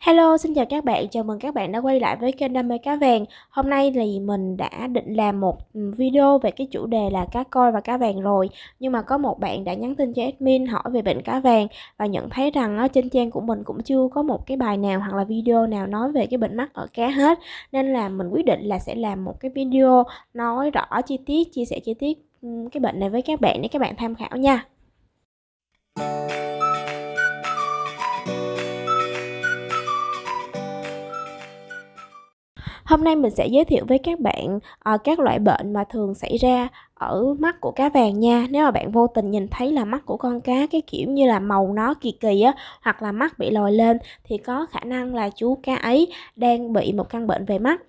Hello, xin chào các bạn, chào mừng các bạn đã quay lại với kênh Đam mê cá vàng. Hôm nay thì mình đã định làm một video về cái chủ đề là cá coi và cá vàng rồi. Nhưng mà có một bạn đã nhắn tin cho admin hỏi về bệnh cá vàng Và nhận thấy rằng ở trên trang của mình cũng chưa có một cái bài nào hoặc là video nào nói về cái bệnh mắt ở cá hết. Nên là mình quyết định là sẽ làm một cái video nói rõ chi tiết, chia sẻ chi tiết cái bệnh này với các bạn để các bạn tham khảo nha. Hôm nay mình sẽ giới thiệu với các bạn uh, các loại bệnh mà thường xảy ra ở mắt của cá vàng nha. Nếu mà bạn vô tình nhìn thấy là mắt của con cá cái kiểu như là màu nó kỳ kỳ á Hoặc là mắt bị lồi lên thì có khả năng là chú cá ấy đang bị một căn bệnh về mắt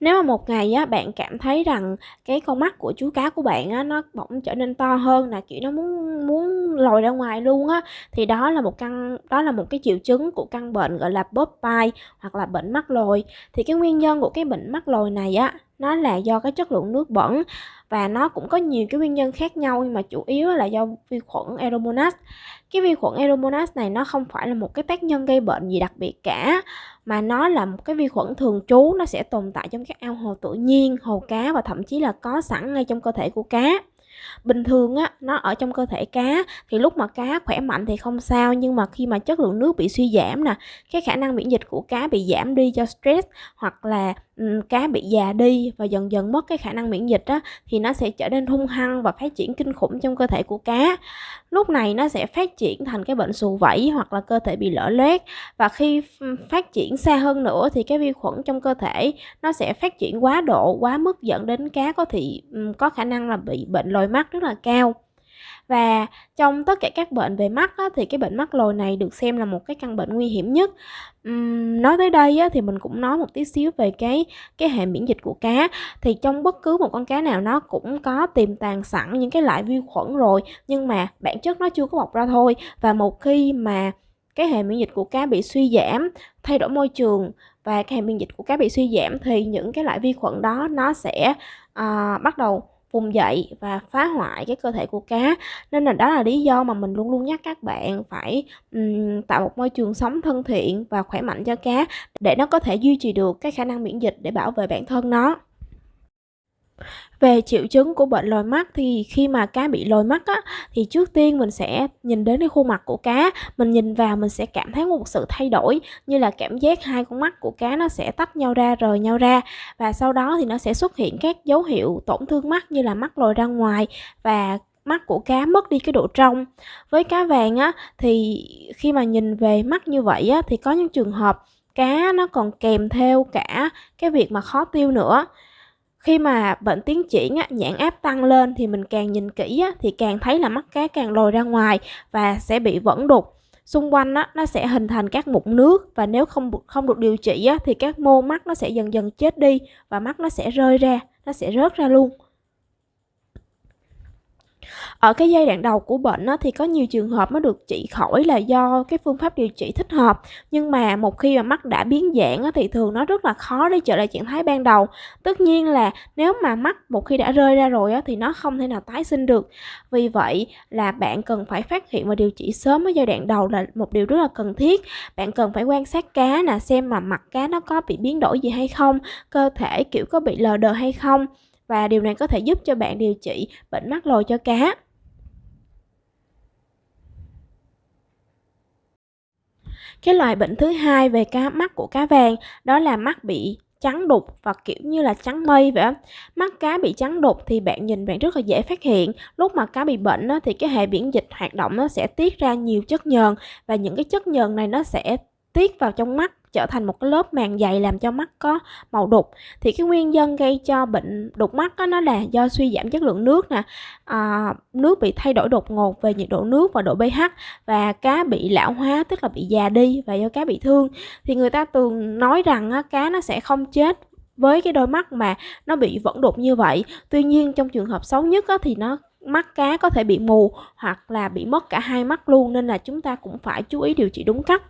nếu mà một ngày á, bạn cảm thấy rằng cái con mắt của chú cá của bạn á, nó bỗng trở nên to hơn là kiểu, nó muốn muốn lồi ra ngoài luôn á, thì đó là một căn, đó là một cái triệu chứng của căn bệnh, gọi là Popeye hoặc là bệnh mắt lồi. Thì cái nguyên nhân của cái bệnh mắt lồi này á, nó là do cái chất lượng nước bẩn và nó cũng có nhiều cái nguyên nhân khác nhau nhưng mà chủ yếu là do vi khuẩn Aeromonas. Cái vi khuẩn Aeromonas này nó không phải là một cái tác nhân gây bệnh gì đặc biệt cả mà nó là một cái vi khuẩn thường trú nó sẽ tồn tại trong các ao hồ tự nhiên, hồ cá và thậm chí là có sẵn ngay trong cơ thể của cá bình thường á nó ở trong cơ thể cá thì lúc mà cá khỏe mạnh thì không sao nhưng mà khi mà chất lượng nước bị suy giảm nè cái khả năng miễn dịch của cá bị giảm đi do stress hoặc là cá bị già đi và dần dần mất cái khả năng miễn dịch á, thì nó sẽ trở nên hung hăng và phát triển kinh khủng trong cơ thể của cá. Lúc này nó sẽ phát triển thành cái bệnh xù vẩy hoặc là cơ thể bị lở loét. Và khi phát triển xa hơn nữa thì cái vi khuẩn trong cơ thể nó sẽ phát triển quá độ, quá mức dẫn đến cá có thể có khả năng là bị bệnh lồi mắt rất là cao và trong tất cả các bệnh về mắt á, thì cái bệnh mắt lồi này được xem là một cái căn bệnh nguy hiểm nhất. Uhm, nói tới đây á, thì mình cũng nói một tí xíu về cái cái hệ miễn dịch của cá. Thì trong bất cứ một con cá nào nó cũng có tiềm tàng sẵn những cái loại vi khuẩn rồi nhưng mà bản chất nó chưa có bộc ra thôi. Và một khi mà cái hệ miễn dịch của cá bị suy giảm thay đổi môi trường và cái hệ miễn dịch của cá bị suy giảm thì những cái loại vi khuẩn đó nó sẽ uh, bắt đầu vùng dậy và phá hoại cái cơ thể của cá. Nên là đó là lý do mà mình luôn luôn nhắc các bạn phải um, tạo một môi trường sống thân thiện và khỏe mạnh cho cá để nó có thể duy trì được cái khả năng miễn dịch để bảo vệ bản thân nó về triệu chứng của bệnh lồi mắt thì khi mà cá bị lồi mắt á, thì trước tiên mình sẽ nhìn đến cái khuôn mặt của cá. Mình nhìn vào mình sẽ cảm thấy một sự thay đổi, như là cảm giác hai con mắt của cá nó sẽ tách nhau ra, rời nhau ra. Và sau đó thì nó sẽ xuất hiện các dấu hiệu tổn thương mắt, như là mắt lồi ra ngoài và mắt của cá mất đi cái độ trong. Với cá vàng á, thì khi mà nhìn về mắt như vậy á, thì có những trường hợp cá nó còn kèm theo cả cái việc mà khó tiêu nữa khi mà bệnh tiến triển á, nhãn áp tăng lên thì mình càng nhìn kỹ á, thì càng thấy là mắt cá càng lồi ra ngoài và sẽ bị vẫn đục. Xung quanh á, nó sẽ hình thành các mụn nước và nếu không không được điều trị á, thì các mô mắt nó sẽ dần dần chết đi và mắt nó sẽ rơi ra nó sẽ rớt ra luôn ở cái giai đoạn đầu của bệnh á, thì có nhiều trường hợp nó được trị khỏi là do cái phương pháp điều trị thích hợp. Nhưng mà một khi mà mắt đã biến dạng á, thì thường nó rất là khó để trở lại trạng thái ban đầu. Tất nhiên là nếu mà mắt một khi đã rơi ra rồi á, thì nó không thể nào tái sinh được. Vì vậy là bạn cần phải phát hiện và điều trị sớm ở giai đoạn đầu là một điều rất là cần thiết. Bạn cần phải quan sát cá là xem mà mặt cá nó có bị biến đổi gì hay không cơ thể kiểu có bị lờ đờ hay không và điều này có thể giúp cho bạn điều trị bệnh mắt lồi cho cá Cái loại bệnh thứ hai về cá mắt của cá vàng đó là mắt bị trắng đục và kiểu như là trắng mây vậy. Mắt cá bị trắng đục thì bạn nhìn bạn rất là dễ phát hiện. Lúc mà cá bị bệnh thì cái hệ miễn dịch hoạt động nó sẽ tiết ra nhiều chất nhờn và những cái chất nhờn này nó sẽ tiết vào trong mắt trở thành một cái lớp màng dày làm cho mắt có màu đục. Thì cái nguyên nhân gây cho bệnh đục mắt đó, nó là do suy giảm chất lượng nước nè. À, nước bị thay đổi đột ngột về nhiệt độ nước và độ pH và cá bị lão hóa tức là bị già đi và do cá bị thương. Thì người ta thường nói rằng á, cá nó sẽ không chết với cái đôi mắt mà nó bị vẫn đục như vậy. Tuy nhiên trong trường hợp xấu nhất á, thì nó mắt cá có thể bị mù hoặc là bị mất cả hai mắt luôn nên là chúng ta cũng phải chú ý điều trị đúng cách.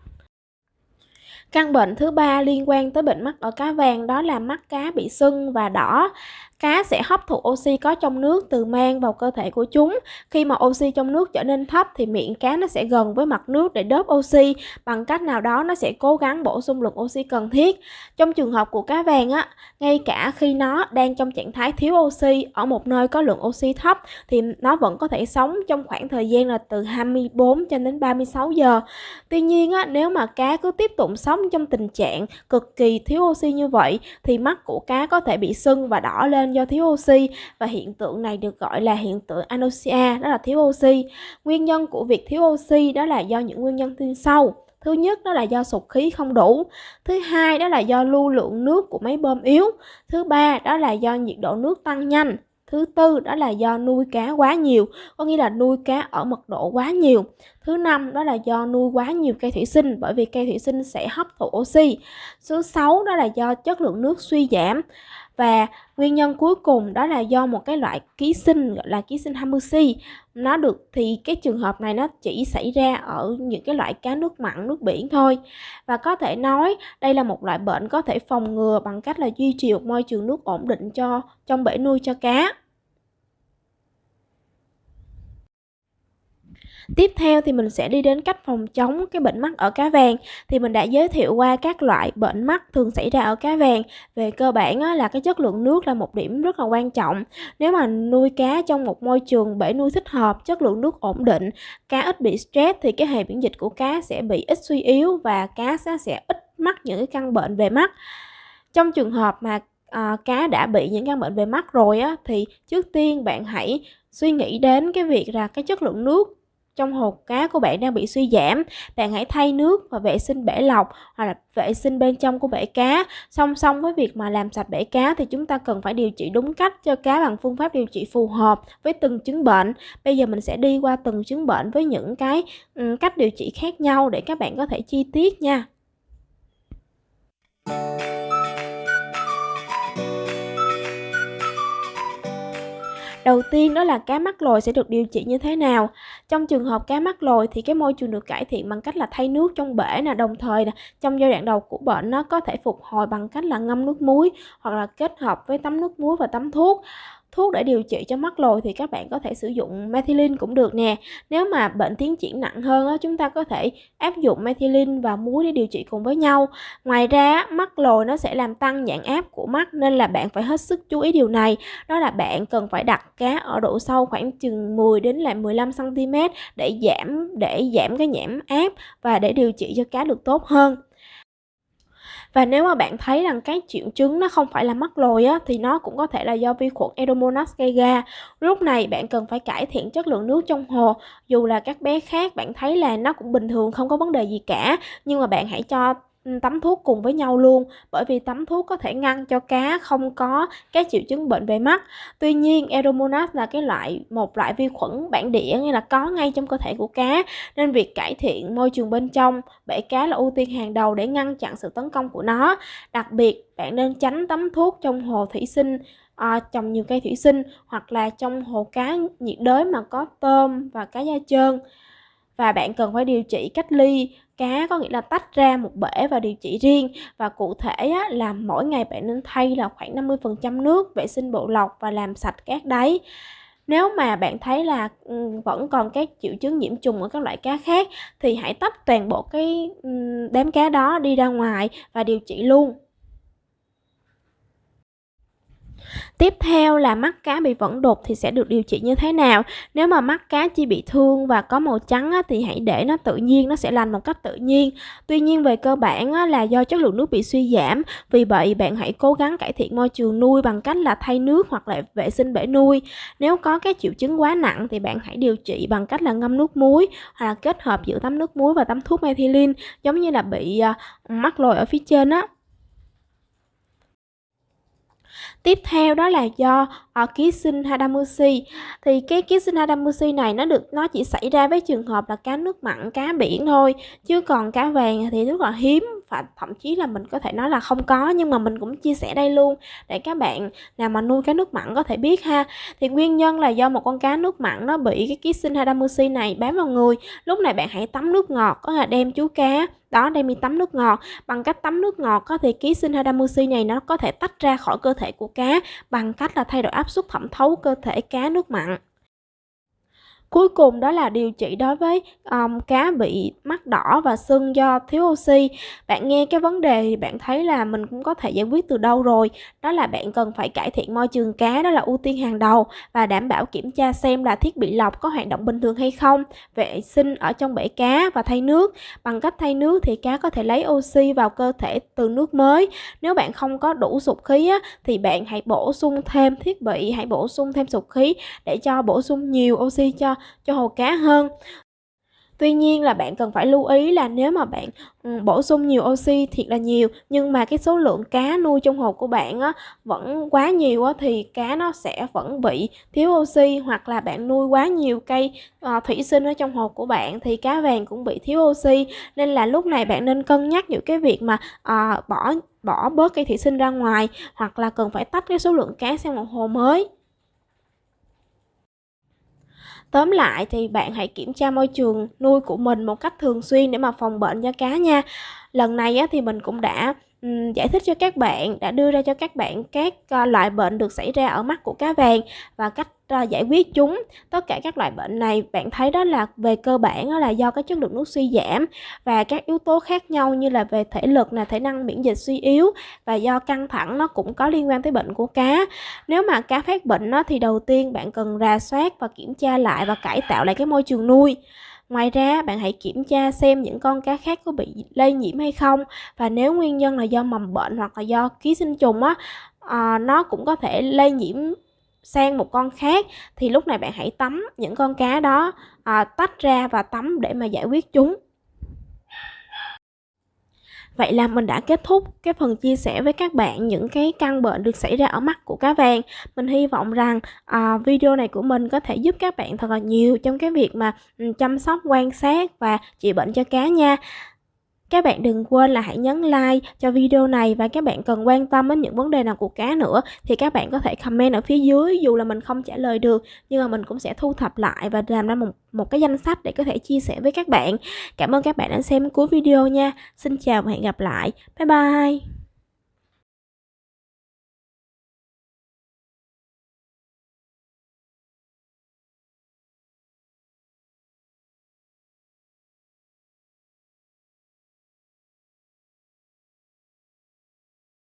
Căn bệnh thứ ba liên quan tới bệnh mắt ở cá vàng đó là mắt cá bị sưng và đỏ cá sẽ hấp thụ oxy có trong nước từ mang vào cơ thể của chúng. Khi mà oxy trong nước trở nên thấp thì miệng cá nó sẽ gần với mặt nước để đớp oxy. Bằng cách nào đó nó sẽ cố gắng bổ sung lượng oxy cần thiết. Trong trường hợp của cá vàng á, ngay cả khi nó đang trong trạng thái thiếu oxy ở một nơi có lượng oxy thấp thì nó vẫn có thể sống trong khoảng thời gian là từ 24 cho đến 36 giờ. Tuy nhiên á, nếu mà cá cứ tiếp tục sống trong tình trạng cực kỳ thiếu oxy như vậy thì mắt của cá có thể bị sưng và đỏ lên do thiếu oxy và hiện tượng này được gọi là hiện tượng anoxia, đó là thiếu oxy. Nguyên nhân của việc thiếu oxy đó là do những nguyên nhân như sau. Thứ nhất đó là do sụt khí không đủ. Thứ hai đó là do lưu lượng nước của máy bơm yếu. Thứ ba đó là do nhiệt độ nước tăng nhanh. Thứ tư đó là do nuôi cá quá nhiều, có nghĩa là nuôi cá ở mật độ quá nhiều. Thứ năm đó là do nuôi quá nhiều cây thủy sinh bởi vì cây thủy sinh sẽ hấp thụ oxy. Thứ sáu đó là do chất lượng nước suy giảm. Và nguyên nhân cuối cùng đó là do một cái loại ký sinh gọi là ký sinh Hamusi. Nó được thì cái trường hợp này nó chỉ xảy ra ở những cái loại cá nước mặn, nước biển thôi. Và có thể nói đây là một loại bệnh có thể phòng ngừa bằng cách là duy trì một môi trường nước ổn định cho trong bể nuôi cho cá. Tiếp theo thì mình sẽ đi đến cách phòng chống cái bệnh mắt ở cá vàng. Thì mình đã giới thiệu qua các loại bệnh mắt thường xảy ra ở cá vàng. Về cơ bản á, là cái chất lượng nước là một điểm rất là quan trọng. Nếu mà nuôi cá trong một môi trường bể nuôi thích hợp, chất lượng nước ổn định, cá ít bị stress thì cái hệ miễn dịch của cá sẽ bị ít suy yếu và cá sẽ, sẽ ít mắc những cái căn bệnh về mắt. Trong trường hợp mà à, cá đã bị những căn bệnh về mắt rồi á thì trước tiên bạn hãy suy nghĩ đến cái việc là cái chất lượng nước trong hồ cá của bạn đang bị suy giảm, bạn hãy thay nước và vệ sinh bể lọc hoặc là vệ sinh bên trong của bể cá. Song song với việc mà làm sạch bể cá thì chúng ta cần phải điều trị đúng cách cho cá bằng phương pháp điều trị phù hợp với từng chứng bệnh. Bây giờ mình sẽ đi qua từng chứng bệnh với những cái cách điều trị khác nhau để các bạn có thể chi tiết nha. Đầu tiên đó là cá mắc lồi sẽ được điều trị như thế nào? Trong trường hợp cá mắc lồi thì cái môi trường được cải thiện bằng cách là thay nước trong bể nè, đồng thời nè, trong giai đoạn đầu của bệnh nó có thể phục hồi bằng cách là ngâm nước muối hoặc là kết hợp với tắm nước muối và tắm thuốc thuốc để điều trị cho mắt lồi thì các bạn có thể sử dụng methylene cũng được nè. Nếu mà bệnh tiến triển nặng hơn á, chúng ta có thể áp dụng methylene và muối để điều trị cùng với nhau. Ngoài ra mắt lồi nó sẽ làm tăng nhãn áp của mắt nên là bạn phải hết sức chú ý điều này. Đó là bạn cần phải đặt cá ở độ sâu khoảng chừng 10 đến là 15 cm để giảm để giảm cái nhãn áp và để điều trị cho cá được tốt hơn và nếu mà bạn thấy rằng cái triệu chứng nó không phải là mắc lồi á, thì nó cũng có thể là do vi khuẩn Edomonas gây ra. Lúc này bạn cần phải cải thiện chất lượng nước trong hồ. Dù là các bé khác bạn thấy là nó cũng bình thường không có vấn đề gì cả, nhưng mà bạn hãy cho tắm thuốc cùng với nhau luôn bởi vì tắm thuốc có thể ngăn cho cá không có các triệu chứng bệnh về mắt. Tuy nhiên Aeromonas là cái loại một loại vi khuẩn bản địa nghĩa là có ngay trong cơ thể của cá nên việc cải thiện môi trường bên trong bể cá là ưu tiên hàng đầu để ngăn chặn sự tấn công của nó. Đặc biệt bạn nên tránh tắm thuốc trong hồ thủy sinh à, trồng nhiều cây thủy sinh hoặc là trong hồ cá nhiệt đới mà có tôm và cá da trơn. Và bạn cần phải điều trị cách ly cá có nghĩa là tách ra một bể và điều trị riêng. Và cụ thể á, là mỗi ngày bạn nên thay là khoảng 50% nước vệ sinh bộ lọc và làm sạch các đáy. Nếu mà bạn thấy là vẫn còn các triệu chứng nhiễm trùng ở các loại cá khác thì hãy tách toàn bộ cái đám cá đó đi ra ngoài và điều trị luôn. Tiếp theo là mắt cá bị vẫn đục thì sẽ được điều trị như thế nào? Nếu mà mắt cá chỉ bị thương và có màu trắng á, thì hãy để nó tự nhiên, nó sẽ lành một cách tự nhiên. Tuy nhiên về cơ bản á, là do chất lượng nước bị suy giảm, vì vậy bạn hãy cố gắng cải thiện môi trường nuôi bằng cách là thay nước hoặc là vệ sinh bể nuôi. Nếu có các triệu chứng quá nặng thì bạn hãy điều trị bằng cách là ngâm nước muối hoặc là kết hợp giữa tắm nước muối và tắm thuốc methylene giống như là bị uh, mắc lồi ở phía trên á Tiếp theo đó là do ở ký sinh Hadamusi. Thì cái ký sinh Hadamusi này nó được nó chỉ xảy ra với trường hợp là cá nước mặn, cá biển thôi. Chứ còn cá vàng thì rất là hiếm và thậm chí là mình có thể nói là không có nhưng mà mình cũng chia sẻ đây luôn để các bạn nào mà nuôi cá nước mặn có thể biết ha thì nguyên nhân là do một con cá nước mặn nó bị cái ký sinh hadamusi này bám vào người lúc này bạn hãy tắm nước ngọt có là đem chú cá đó đem đi tắm nước ngọt bằng cách tắm nước ngọt có thì ký sinh hadamusi này nó có thể tách ra khỏi cơ thể của cá bằng cách là thay đổi áp áp suất thẩm thấu cơ thể cá nước mặn. Cuối cùng đó là điều trị đối với um, cá bị mắt đỏ và sưng do thiếu oxy. Bạn nghe cái vấn đề thì bạn thấy là mình cũng có thể giải quyết từ đâu rồi. Đó là bạn cần phải cải thiện môi trường cá, đó là ưu tiên hàng đầu và đảm bảo kiểm tra xem là thiết bị lọc có hoạt động bình thường hay không, vệ sinh ở trong bể cá và thay nước. Bằng cách thay nước thì cá có thể lấy oxy vào cơ thể từ nước mới. Nếu bạn không có đủ sụp khí á, thì bạn hãy bổ sung thêm thiết bị, hãy bổ sung thêm sụp khí để cho bổ sung nhiều oxy cho cho hồ cá hơn. Tuy nhiên là bạn cần phải lưu ý là nếu mà bạn ừ, bổ sung nhiều oxy thiệt là nhiều nhưng mà cái số lượng cá nuôi trong hồ của bạn á, vẫn quá nhiều á, thì cá nó sẽ vẫn bị thiếu oxy hoặc là bạn nuôi quá nhiều cây uh, thủy sinh ở trong hồ của bạn thì cá vàng cũng bị thiếu oxy. Nên là lúc này bạn nên cân nhắc những cái việc mà uh, bỏ bỏ bớt cây thủy sinh ra ngoài hoặc là cần phải tách cái số lượng cá sang một hồ mới. Tóm lại thì bạn hãy kiểm tra môi trường nuôi của mình một cách thường xuyên để mà phòng bệnh cho cá nha. Lần này thì mình cũng đã giải thích cho các bạn, đã đưa ra cho các bạn các ờ, loại bệnh được xảy ra ở mắt của cá vàng và cách ờ, giải quyết chúng. Tất cả các loại bệnh này bạn thấy đó là về cơ bản đó là do cái chất lượng nước suy giảm và các yếu tố khác nhau như là về thể lực là thể năng miễn dịch suy yếu và do căng thẳng nó cũng có liên quan tới bệnh của cá. Nếu mà cá phát bệnh nó thì đầu tiên bạn cần rà soát và kiểm tra lại và cải tạo lại cái môi trường nuôi. Ngoài ra, bạn hãy kiểm tra xem những con cá khác có bị lây nhiễm hay không. Và nếu nguyên nhân là do mầm bệnh hoặc là do ký sinh trùng á, à, nó cũng có thể lây nhiễm sang một con khác thì lúc này bạn hãy tắm những con cá đó à, tách ra và tắm để mà giải quyết chúng. Vậy là mình đã kết thúc cái phần chia sẻ với các bạn những cái căn bệnh được xảy ra ở mắt của cá vàng. Mình hy vọng rằng à, video này của mình có thể giúp các bạn thật là nhiều trong cái việc mà ừ, chăm sóc, quan sát và trị bệnh cho cá nha. Các bạn đừng quên là hãy nhấn like cho video này và các bạn cần quan tâm đến những vấn đề nào của cá nữa thì các bạn có thể comment ở phía dưới dù là mình không trả lời được nhưng mà mình cũng sẽ thu thập lại và làm ra một, một cái danh sách để có thể chia sẻ với các bạn. Cảm ơn các bạn đã xem cuối video nha. Xin chào và hẹn gặp lại. Bye bye.